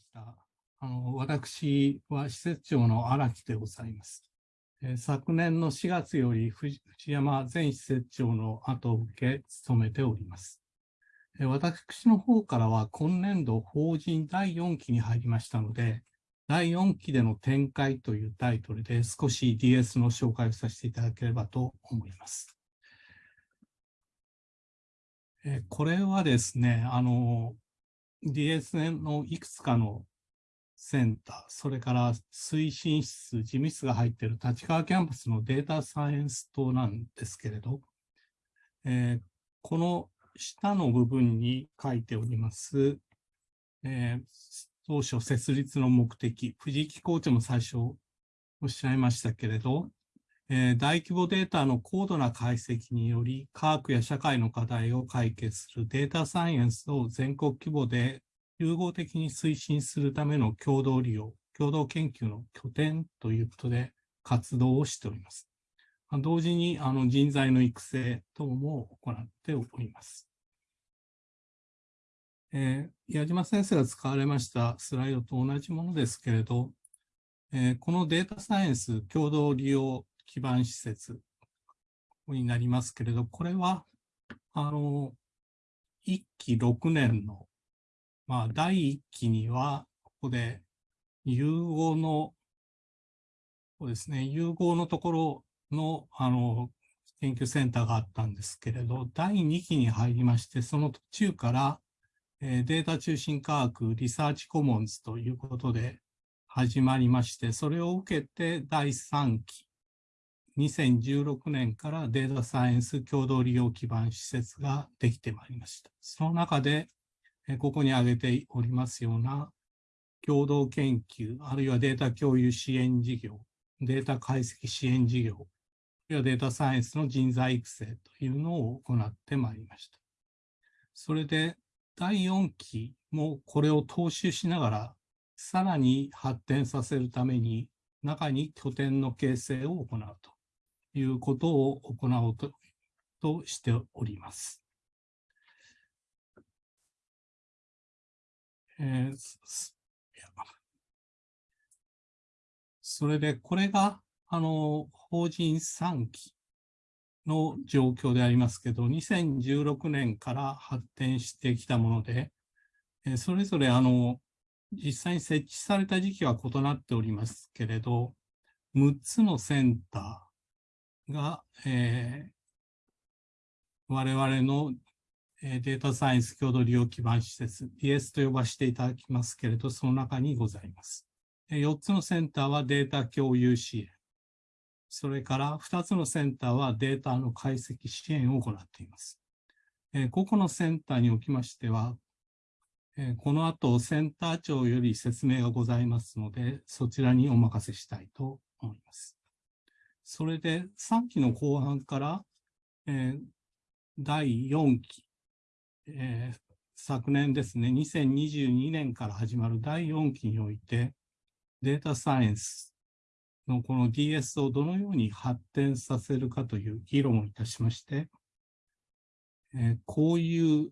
した。あの私は施設長の荒木でございます。え、昨年の4月より藤山前施設長の後を受け務めております。え、私の方からは今年度法人第4期に入りましたので、第4期での展開というタイトルで少し DS の紹介をさせていただければと思います。えこれはですね、あの、DSN のいくつかのセンター、それから推進室、事務室が入っている立川キャンパスのデータサイエンス棟なんですけれど、えー、この下の部分に書いております、えー、当初設立の目的、藤木コーチも最初おっしゃいましたけれど、えー、大規模データの高度な解析により、科学や社会の課題を解決するデータサイエンスを全国規模で融合的に推進するための共同利用、共同研究の拠点ということで活動をしております。同時にあの人材の育成等も行っております。えー、矢島先生が使われましたスライドと同じものですけれど、えー、このデータサイエンス共同利用基盤施設になりますけれど、これは、あの、1期6年の、まあ、第1期には、ここで融合の、そうですね、融合のところの、あの、研究センターがあったんですけれど、第2期に入りまして、その途中から、えー、データ中心科学リサーチコモンズということで始まりまして、それを受けて第3期、2016年からデータサイエンス共同利用基盤施設ができてまいりました。その中で、ここに挙げておりますような共同研究、あるいはデータ共有支援事業、データ解析支援事業、あるいはデータサイエンスの人材育成というのを行ってまいりました。それで、第4期もこれを踏襲しながら、さらに発展させるために、中に拠点の形成を行うと。いうことを行おうととしております。えー、それで、これが、あの、法人3期の状況でありますけど、2016年から発展してきたもので、えそれぞれ、あの、実際に設置された時期は異なっておりますけれど、6つのセンター、が、えー、我々のデータサイエンス共同利用基盤施設、DS と呼ばせていただきますけれど、その中にございます。4つのセンターはデータ共有支援。それから2つのセンターはデータの解析支援を行っています。個々のセンターにおきましては、この後センター長より説明がございますので、そちらにお任せしたいと思います。それで3期の後半から、えー、第4期、えー、昨年ですね、2022年から始まる第4期において、データサイエンスのこの DS をどのように発展させるかという議論をいたしまして、えー、こういう、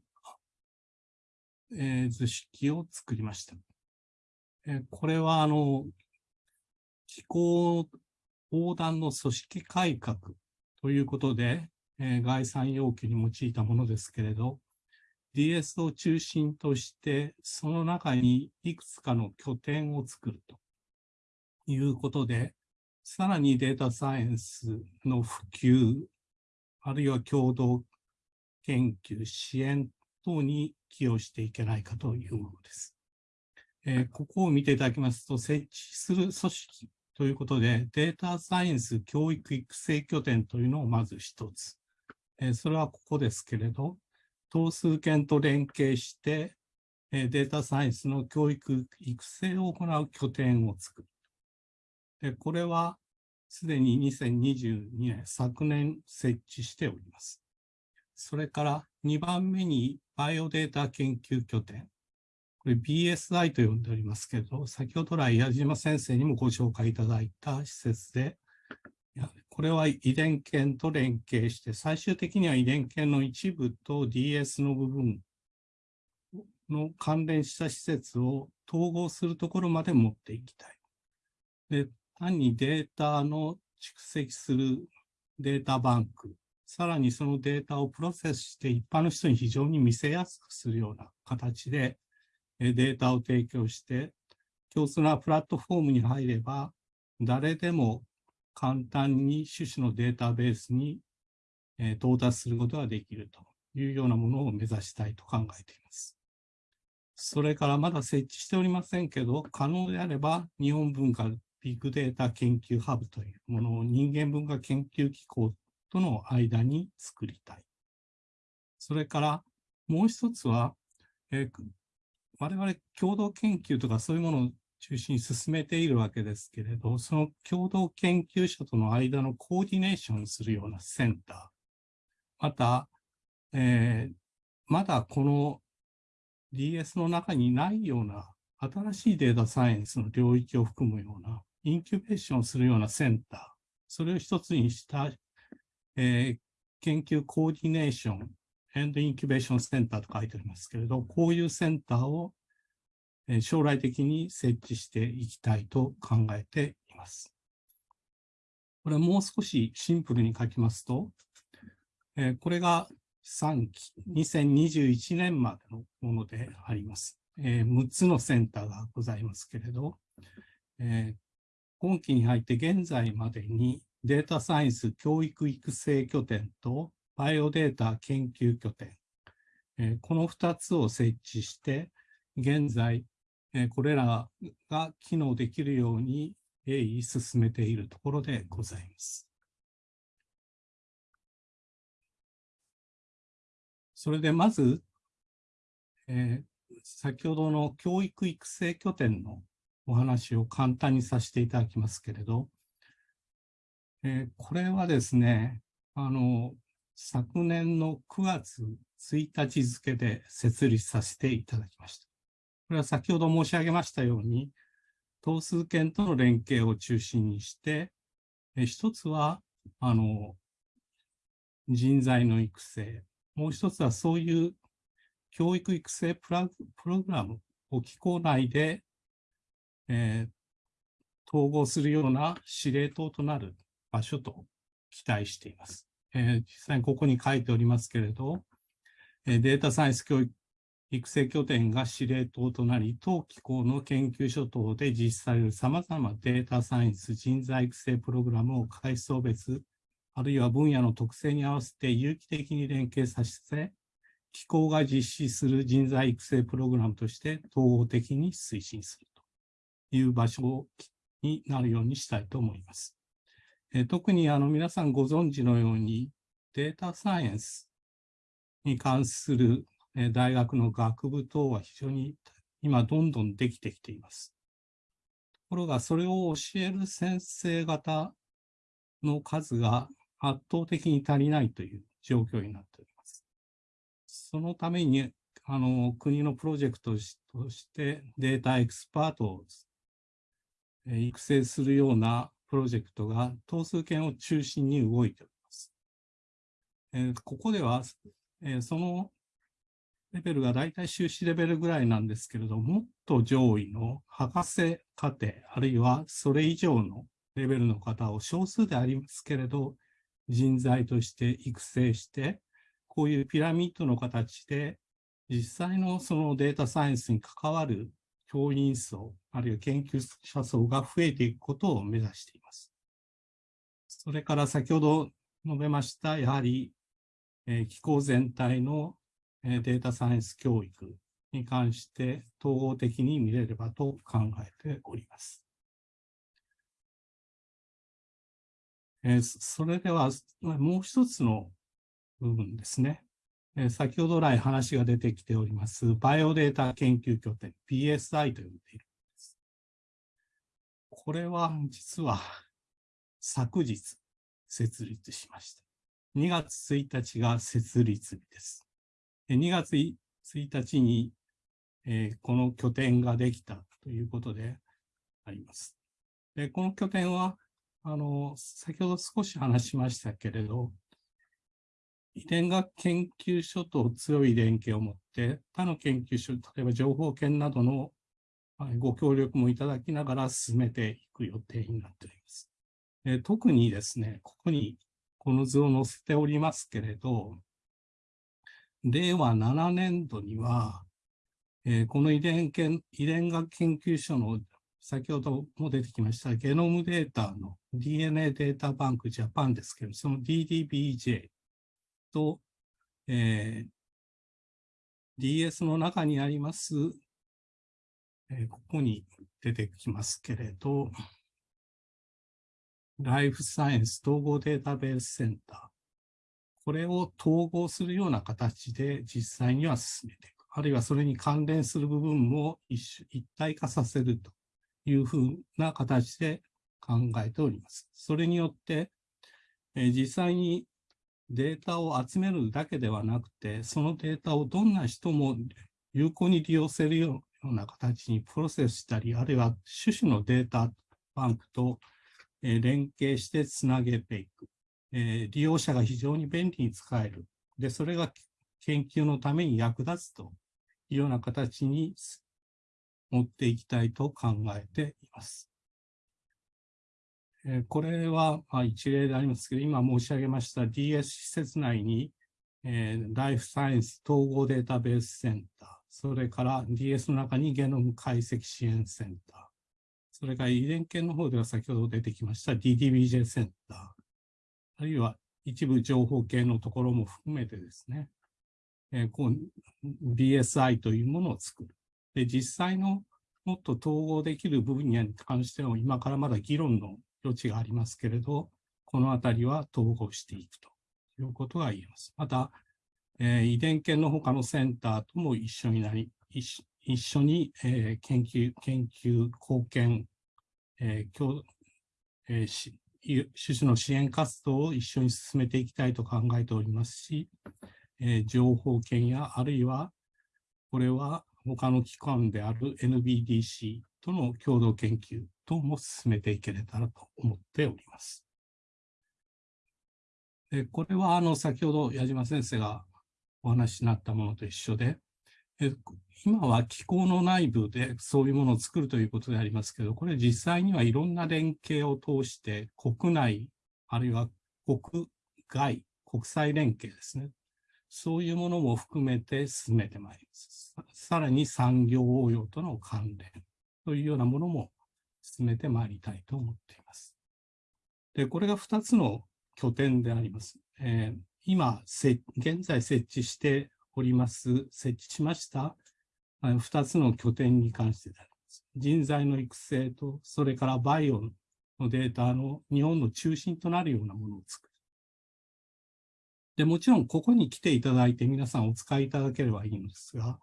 えー、図式を作りました。えー、これは、あの、気候横断の組織改革ということで、えー、概算要求に用いたものですけれど、DS を中心として、その中にいくつかの拠点を作るということで、さらにデータサイエンスの普及、あるいは共同研究、支援等に寄与していけないかというものです。えー、ここを見ていただきますと、設置する組織ということで、データサイエンス教育育成拠点というのをまず一つ。えそれはここですけれど、等数圏と連携して、えデータサイエンスの教育育成を行う拠点を作る。でこれはすでに2022年、昨年設置しております。それから2番目にバイオデータ研究拠点。これ BSI と呼んでおりますけど、先ほど来矢島先生にもご紹介いただいた施設で、これは遺伝研と連携して、最終的には遺伝研の一部と DS の部分の関連した施設を統合するところまで持っていきたい。で、単にデータの蓄積するデータバンク、さらにそのデータをプロセスして一般の人に非常に見せやすくするような形でデータを提供して、共通なプラットフォームに入れば、誰でも簡単に種々のデータベースに到達することができるというようなものを目指したいと考えています。それからまだ設置しておりませんけど、可能であれば日本文化ビッグデータ研究ハブというものを人間文化研究機構との間に作りたい。それからもう一つは、我々共同研究とかそういうものを中心に進めているわけですけれど、その共同研究者との間のコーディネーションするようなセンター、また、えー、まだこの DS の中にないような新しいデータサイエンスの領域を含むようなインキュベーションするようなセンター、それを一つにした、えー、研究コーディネーション、エンドインキュベーションセンターと書いてありますけれど、こういうセンターを、将来的に設置していきたいと考えています。これもう少しシンプルに書きますと、これが3期、2021年までのものであります。6つのセンターがございますけれど、今期に入って現在までにデータサイエンス教育育成拠点とバイオデータ研究拠点、え、この2つを設置して、現在、え、これらが機能できるように鋭意進めているところでございます。それでまず、えー、先ほどの教育育成拠点のお話を簡単にさせていただきますけれど、えー、これはですね、あの、昨年の9月1日付で設立させていただきました。これは先ほど申し上げましたように、等数圏との連携を中心にして、一つは、あの、人材の育成、もう一つはそういう教育育成プログラムを機構内で、えー、統合するような司令塔となる場所と期待しています。えー、実際にここに書いておりますけれど、えー、データサイエンス教育育成拠点が司令塔となり、当機構の研究所等で実施される様々なデータサイエンス人材育成プログラムを階層別、あるいは分野の特性に合わせて有機的に連携させ、機構が実施する人材育成プログラムとして統合的に推進するという場所になるようにしたいと思います。え特にあの皆さんご存知のようにデータサイエンスに関するえ大学の学部等は非常に今どんどんできてきています。ところがそれを教える先生方の数が圧倒的に足りないという状況になっております。そのために、あの、国のプロジェクトとしてデータエクスパートを育成するようなプロジェクトが等数圏を中心に動いております。えー、ここでは、えー、そのレベルが大体修士レベルぐらいなんですけれども、っと上位の博士課程、あるいはそれ以上のレベルの方を少数でありますけれど、人材として育成して、こういうピラミッドの形で、実際のそのデータサイエンスに関わる教員層、あるいは研究者層が増えていくことを目指しています。それから先ほど述べました、やはり、えー、機構全体の、え、データサイエンス教育に関して統合的に見れればと考えております。え、それでは、もう一つの部分ですね。え、先ほど来話が出てきております、バイオデータ研究拠点、PSI と呼んでいるんです。これは実は昨日設立しました。2月1日が設立日です。2月1日に、え、この拠点ができたということであります。でこの拠点はあの、先ほど少し話しましたけれど、遺伝学研究所と強い連携を持って、他の研究所、例えば情報研などのご協力もいただきながら進めていく予定になっております。え特にですね、ここにこの図を載せておりますけれど、令和7年度には、えー、この遺伝研遺伝学研究所の先ほども出てきましたゲノムデータの DNA データバンクジャパンですけど、その DDBJ と、えー、DS の中にあります、えー、ここに出てきますけれど、ライフサイエンス統合データベースセンター。これを統合するような形で実際には進めていく。あるいはそれに関連する部分も一一体化させるというふうな形で考えております。それによって、えー、実際にデータを集めるだけではなくて、そのデータをどんな人も有効に利用せるような形にプロセスしたり、あるいは種々のデータバンクと連携してつなげていく。利用者が非常に便利に使える。で、それが研究のために役立つというような形に持っていきたいと考えています。えこれは、一例でありますけど、今申し上げました DS 施設内に、え、ライフサイエンス統合データベースセンター、それから DS の中にゲノム解析支援センター、それから遺伝研の方では先ほど出てきました DDBJ センター、あるいは一部情報系のところも含めてですね、えー、こう BSI というものを作る。で、実際のもっと統合できる分野に関しては今からまだ議論の余地がありますけれど、このあたりは統合していくということが言えます。また、えー、遺伝研の他のセンターとも一緒になり、一緒に、えー、研究、研究、貢献、えー共えー、し種々の支援活動を一緒に進めていきたいと考えておりますし、えー、情報権やあるいはこれは他の機関である NBDC との共同研究等も進めていけれたらと思っております。でこれはあの先ほど矢島先生がお話になったものと一緒で、え今は機構の内部でそういうものを作るということでありますけど、これ実際にはいろんな連携を通して国内、あるいは国外、国際連携ですね。そういうものも含めて進めてまいります。さらに産業応用との関連というようなものも進めてまいりたいと思っています。で、これが2つの拠点であります。えー、今、現在設置しております、設置しました2つの拠点に関してであります。人材の育成と、それからバイオのデータの日本の中心となるようなものを作る。で、もちろんここに来ていただいて皆さんお使いいただければいいのですが、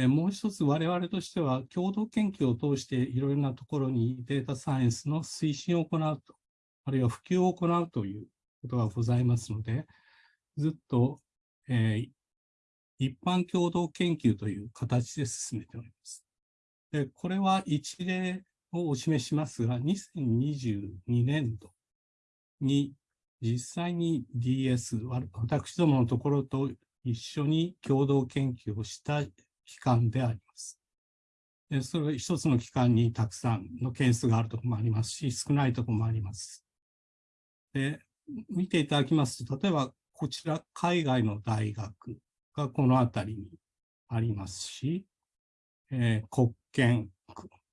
えもう一つ我々としては共同研究を通していろいろなところにデータサイエンスの推進を行うと、あるいは普及を行うということがございますので、ずっと、えー、一般共同研究という形で進めております。でこれは一例をお示しますが、2022年度に実際に DS、私どものところと一緒に共同研究をした機関であります。でそれは一つの機関にたくさんの件数があるところもありますし、少ないところもあります。で見ていただきますと、例えばこちら海外の大学がこの辺りにありますし、えー、国研、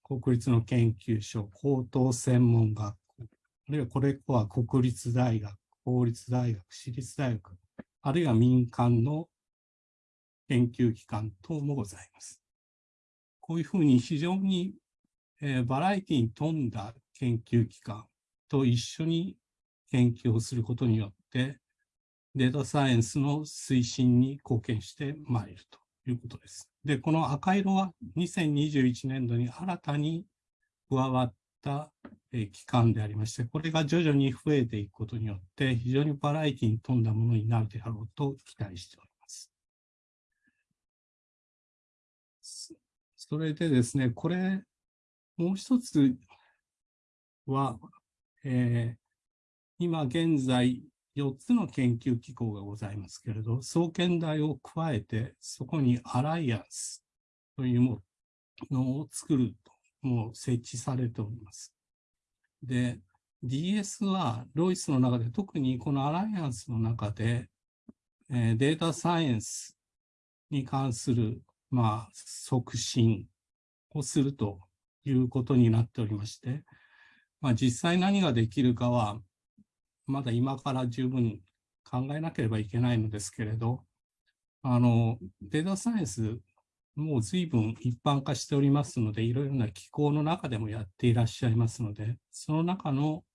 国立の研究所、高等専門学校、あるいはこれは国立大学、公立大学、私立大学、あるいは民間の研究機関等もございます。こういうふうに非常に、えー、バラエティに富んだ研究機関と一緒に研究をすることによって、データサイエンスの推進に貢献してまいるということです。で、この赤色は2021年度に新たに加わった機関でありまして、これが徐々に増えていくことによって、非常にバラエティに富んだものになるであろうと期待しております。それでですね、これ、もう一つは、えー、今現在、4つの研究機構がございますけれど、総研大を加えて、そこにアライアンスというものを作ると、もう設置されております。で、DS はロイスの中で、特にこのアライアンスの中で、えー、データサイエンスに関する、まあ、促進をするということになっておりまして、まあ、実際何ができるかは、まだ今から十分考えなければいけないのですけれど、あの、データサイエンス、もう随分一般化しておりますので、いろいろな機構の中でもやっていらっしゃいますので、その中の、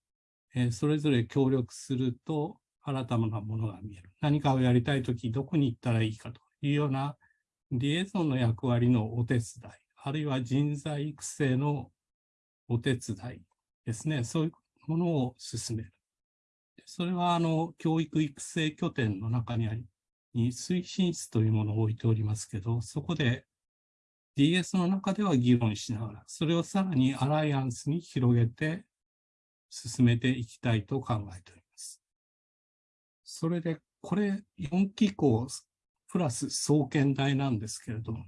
えー、それぞれ協力すると新たなものが見える。何かをやりたいとき、どこに行ったらいいかというようなリエゾンの役割のお手伝い、あるいは人材育成のお手伝いですね。そういうものを進める。それは、あの、教育育成拠点の中にあり、に推進室というものを置いておりますけど、そこで DS の中では議論しながら、それをさらにアライアンスに広げて進めていきたいと考えております。それで、これ4機構プラス創建台なんですけれども、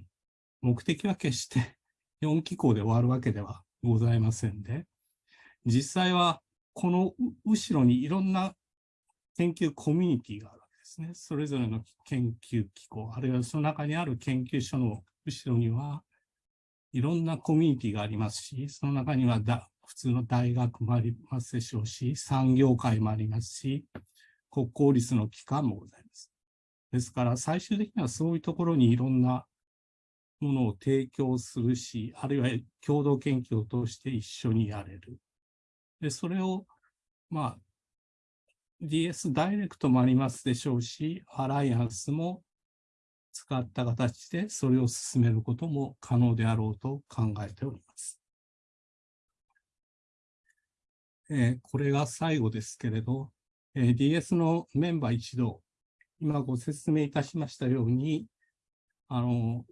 目的は決して4機構で終わるわけではございませんで、実際はこの後ろにいろんな研究コミュニティがあるわけですね。それぞれの研究機構、あるいはその中にある研究所の後ろにはいろんなコミュニティがありますし、その中にはだ普通の大学もありますでしょうし、産業界もありますし、国公立の機関もございます。ですから最終的にはそういうところにいろんなものを提供するし、あるいは共同研究を通して一緒にやれる。で、それを、まあ、DS ダイレクトもありますでしょうし、アライアンスも使った形でそれを進めることも可能であろうと考えております。えー、これが最後ですけれど、えー、DS のメンバー一同、今ご説明いたしましたように、あの、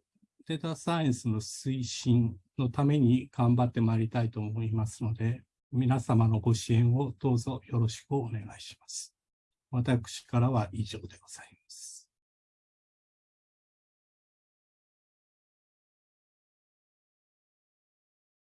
データサイエンスの推進のために頑張ってまいりたいと思いますので、皆様のご支援をどうぞよろしくお願いします。私からは以上でございます。